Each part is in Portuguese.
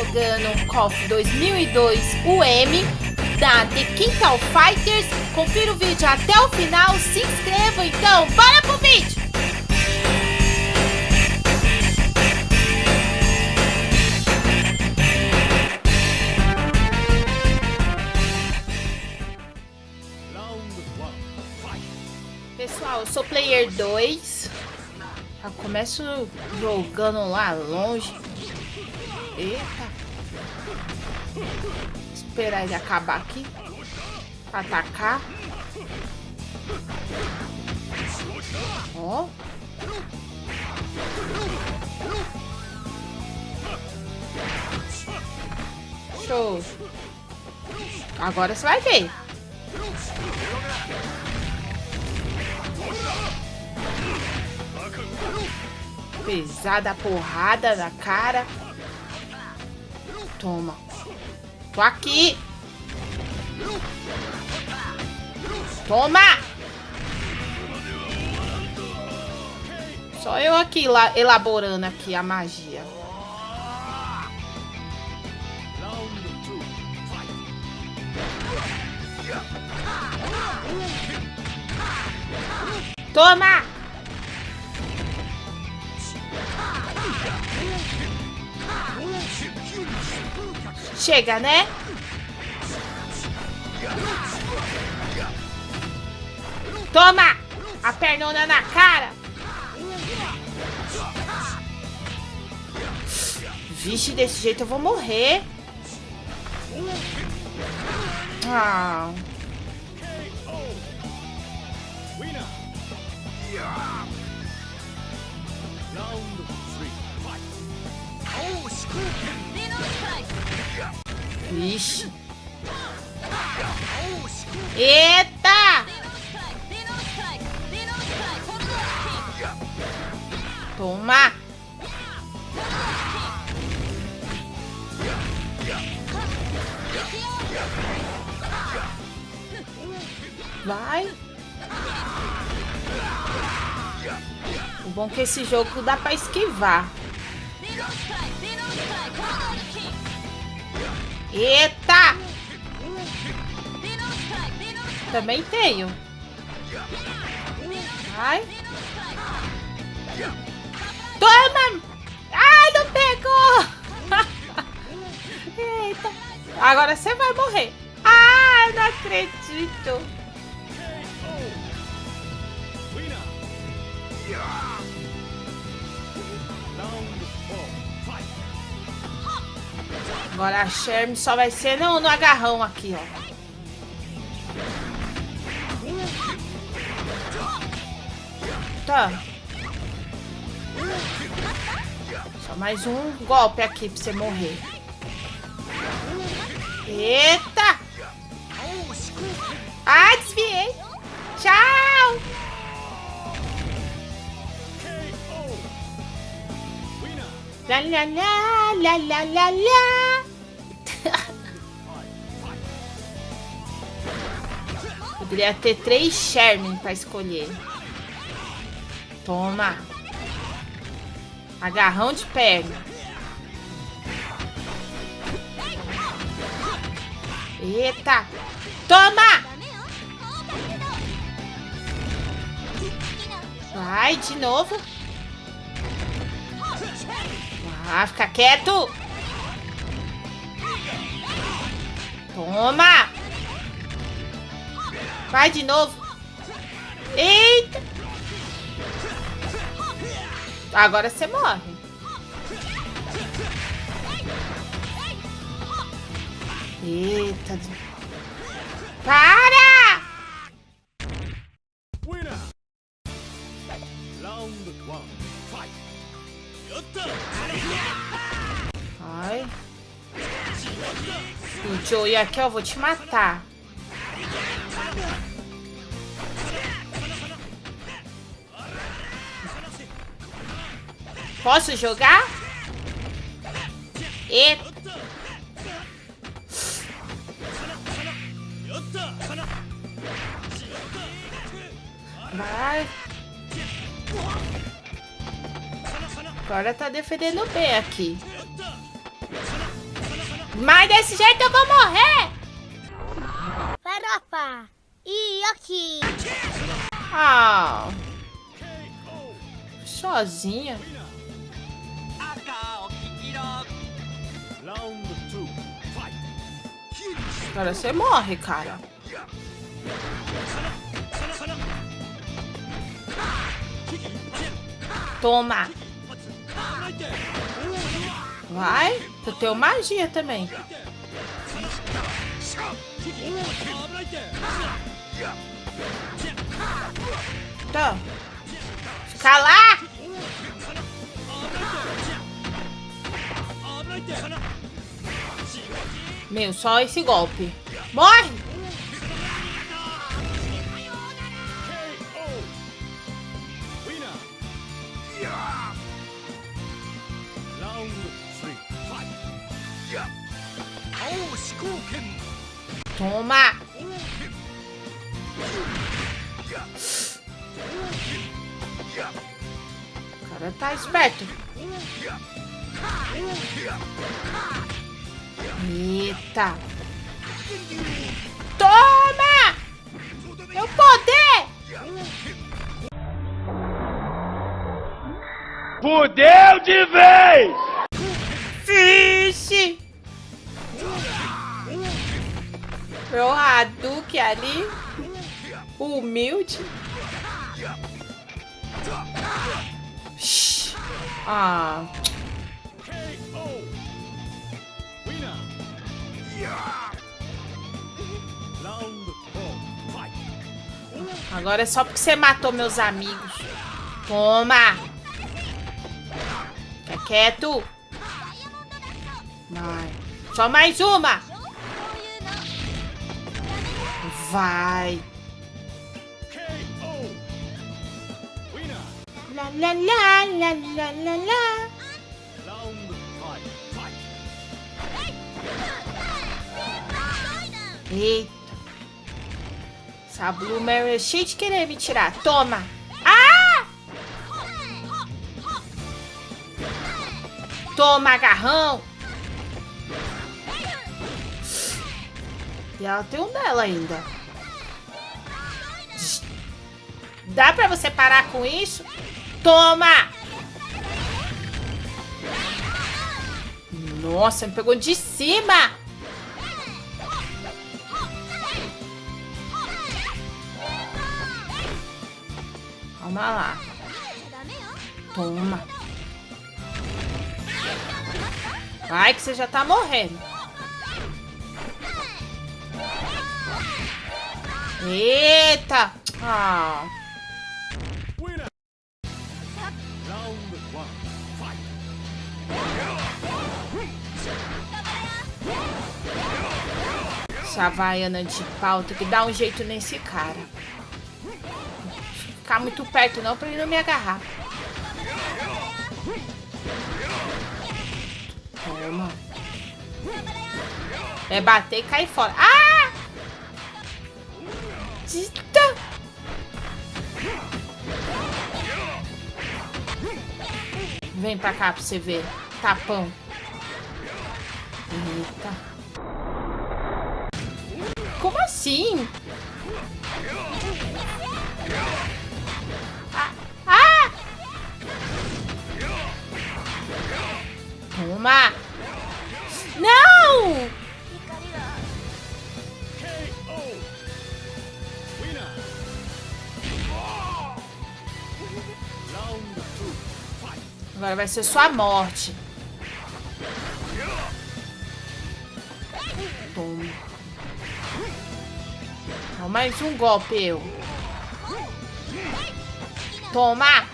jogando KOF 2002 UM da The Quintal Fighters. Confira o vídeo até o final, se inscreva então, bora pro vídeo! Pessoal, eu sou player 2. Já começo jogando lá longe. Eita. Esperar ele acabar aqui. Pra atacar. Ó. Show. Agora você vai ver. Pesada porrada na cara. Toma. Tô aqui. Toma! Só eu aqui elaborando aqui a magia. Toma! Chega, né? Toma! A pernona na cara! Vixe, desse jeito eu vou morrer. Ah... Vixe. Eita! Toma! Vai! O bom é que esse jogo dá pra esquivar. Eita! Também tenho. Ai. Toma! Ai, não pegou! Eita. Agora você vai morrer. Ah, não acredito. Agora a Sherm só vai ser no, no agarrão aqui, ó. Tá. Só mais um golpe aqui pra você morrer. Eita! Ah, desviei. Tchau! Lá, lá, lá, lá, lá, lá, lá. Poderia ter três Sherman pra escolher. Toma. Agarrão de perna. Eita. Toma! Vai, de novo. Ah, fica quieto. Toma. Vai de novo. Eita. Agora você morre. Eita. Para! Ai. O Joey aqui, eu vou te matar. Posso jogar? E... Vai. Agora tá defendendo bem aqui. Mas desse jeito eu vou morrer! Farofa! E aqui! Ah! Sozinha? Cara, você morre, cara. Toma! Vai, tu tem magia também. Tá. Fica lá! Meu, só esse golpe. Morre! Toma! O cara tá esperto. Eita! Toma! Meu poder! Fudeu de vez! Vixe! Meu Hadouken ali. Humilde. Shhh. Ah. Agora é só porque você matou meus amigos. Toma! Fica quieto. Vai. Só mais uma. Vai. La la la la la la. Eita. Essa Blue Mary é cheia de querer me tirar. Toma. Ah! Toma, agarrão. E ela tem um dela ainda. Dá pra você parar com isso? Toma! Nossa, me pegou de cima! Calma lá. Toma. Vai que você já tá morrendo. Eita! Ah. Essa havaiana de pau tem que dar um jeito nesse cara. Ficar muito perto não pra ele não me agarrar. Toma. É bater e cair fora. Ah! Eita! Vem pra cá pra você ver. Tapão. Eita. Como assim? Toma! Não! Agora vai ser sua morte. Toma. Mais um golpe, eu. Toma!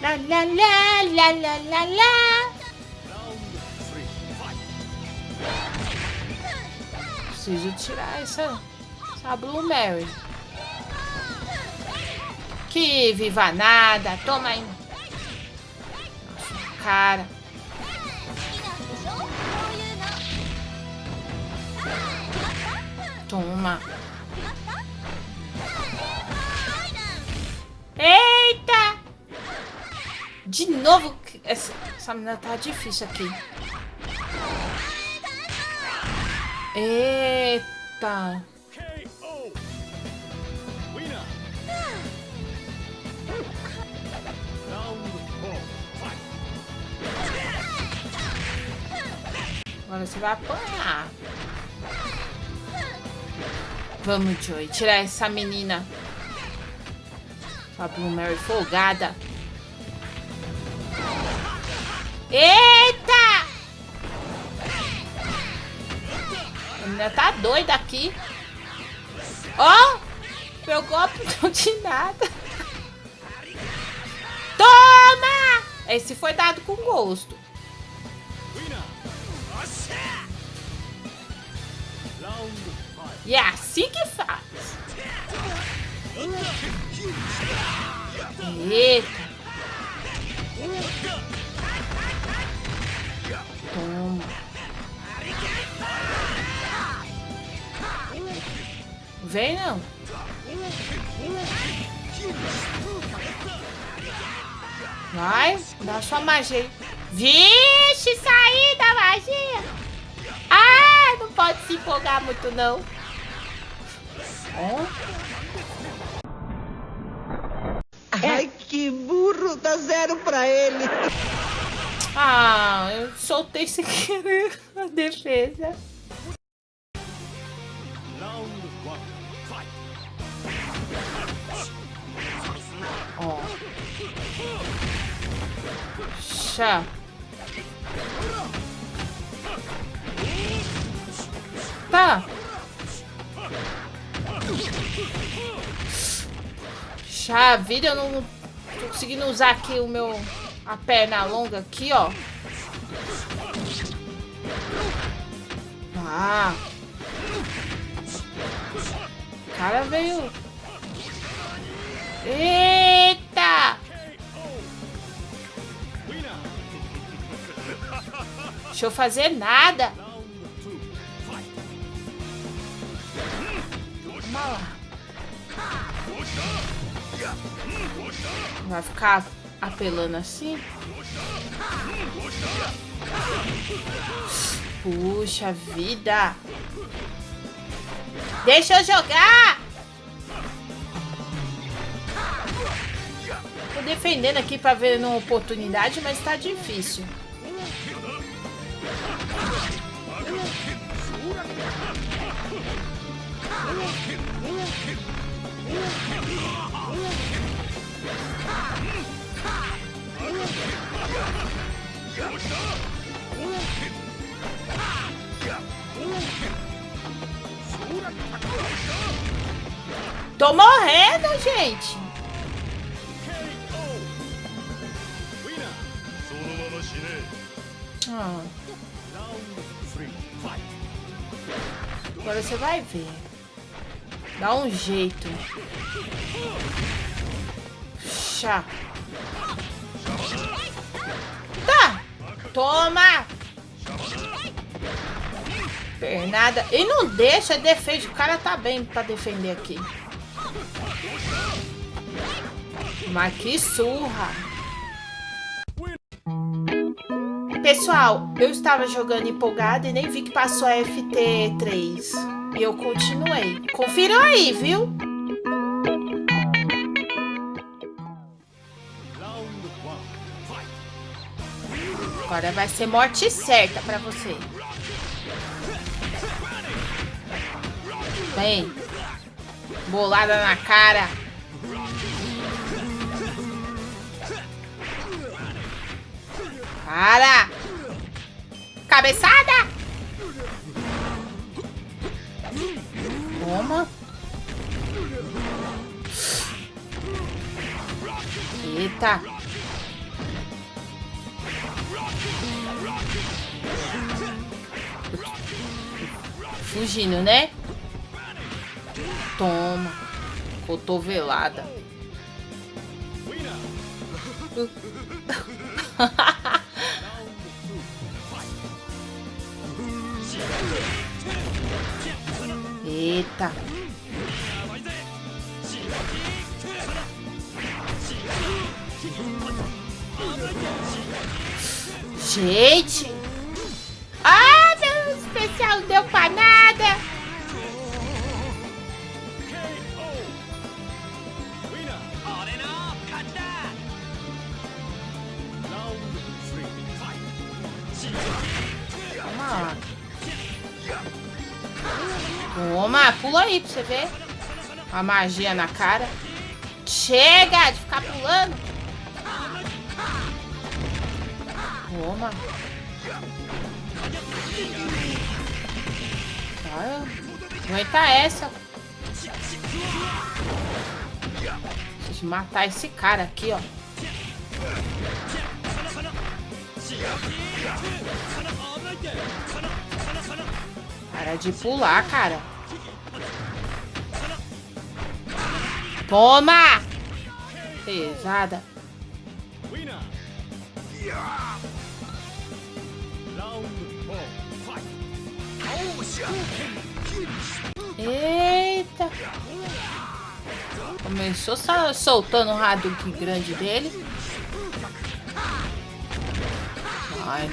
La la la la la la la. Preciso tirar essa, essa Blue Mary. Que viva nada. Toma aí. Nossa, cara. Toma. Eita! De novo, essa, essa menina tá difícil aqui. Eita. Agora você vai apanhar. Vamos, Joy. Tirar essa menina. A Blue Mary folgada. Eita! A menina tá doida aqui. Ó! Oh, meu golpe não de nada. Toma! Esse foi dado com gosto. E é assim que faz. Eita. Toma. Vem não. Vai, dá sua magia. Vixe, saí da magia. Ah, não pode se empolgar muito não. Ai, que burro, dá zero pra ele. Ah, eu soltei sem querer a defesa. Ó. Chá. Tá. A vida eu não tô conseguindo usar aqui o meu a perna longa aqui, ó. Ah. O cara veio. Eita! Deixa eu fazer nada. Vai ficar apelando assim? Puxa vida! Deixa eu jogar! Tô defendendo aqui pra ver uma oportunidade, mas tá difícil. Tô morrendo, gente. Ah. Agora você vai ver. Dá um jeito. Chá. Tá. Toma. Pernada. E não deixa, defende. O cara tá bem pra defender aqui. Mas que surra. Pessoal, eu estava jogando empolgada e nem vi que passou a FT3. E eu continuei. Confiram aí, viu? Agora vai ser morte certa pra você. Vem. Bolada na cara. Para! Cabeçada! Toma. Eita. Fugindo, né? Toma. Cotovelada. Eita. Gente. Ah, meu especial não deu pra nada. Toma, pula aí pra você ver. A magia na cara. Chega de ficar pulando. Toma. Olha, aguenta essa. Preciso matar esse cara aqui, ó. Para de pular, cara. Toma! Pesada. Eita! Começou soltando o Hadouken grande dele. Ai.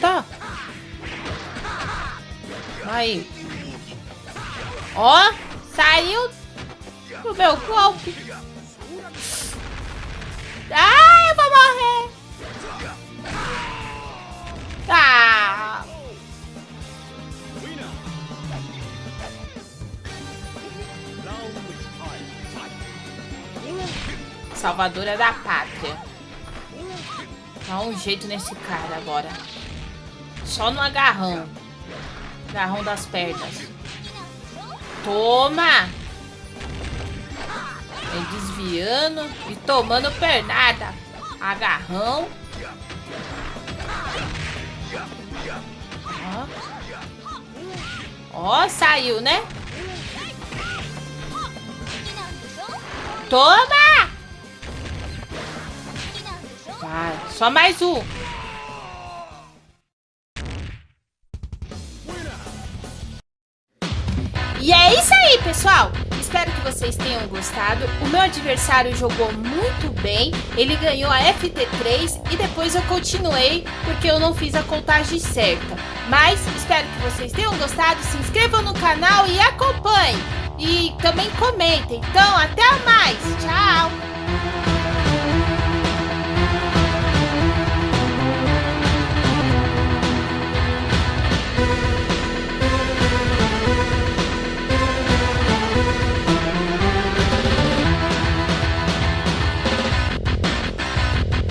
Tá. Aí. Ó, saiu do meu golpe. Ah, eu vou morrer. Ah. Salvadora da pátria. Dá um jeito nesse cara agora. Só no agarrão. Agarrão das pernas. Toma! Vem desviando e tomando pernada. Agarrão. Ó. Ó, saiu, né? Toma! Vai, só mais um. Pessoal! Espero que vocês tenham gostado. O meu adversário jogou muito bem. Ele ganhou a FT3 e depois eu continuei porque eu não fiz a contagem certa. Mas espero que vocês tenham gostado. Se inscrevam no canal e acompanhem. E também comentem. Então, até mais. Tchau!